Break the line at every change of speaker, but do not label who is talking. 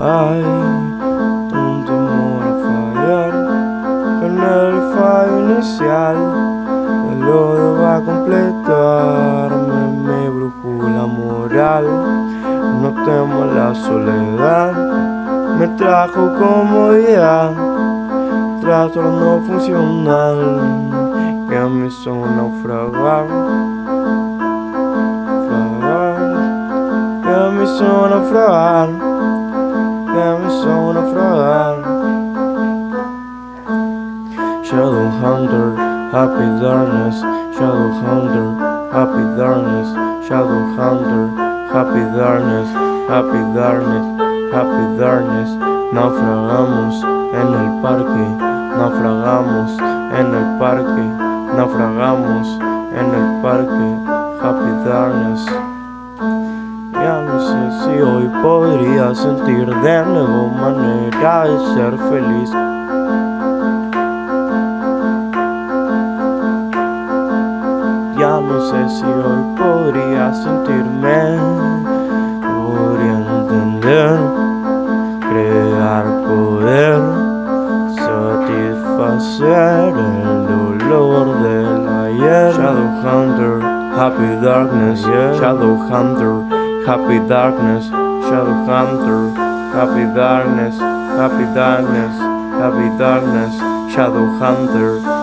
Hay un temor a fallar con el fallo inicial. El lodo va a completarme mi brújula moral. No temo la soledad, me trajo comodidad. Trato no funcional que a mí son naufragar. me sono a me hizo naufragar Shadow Hunter, Happy Darkness, Shadow Hunter, Happy Darkness, Shadow Hunter, Happy Darkness, Happy Darkness, Happy Darkness. Naufragamos en el parque, naufragamos en el parque, naufragamos en el parque, Happy Darkness. Si hoy podría sentir de nuevo manera de ser feliz. Ya no sé si hoy podría sentirme, podría entender, crear poder, satisfacer el dolor del ayer. Shadow Hunter, Happy Darkness, Shadow Hunter, Happy Darkness, shadow hunter. Happy Darkness, Happy Darkness, Happy Darkness, Shadowhunter.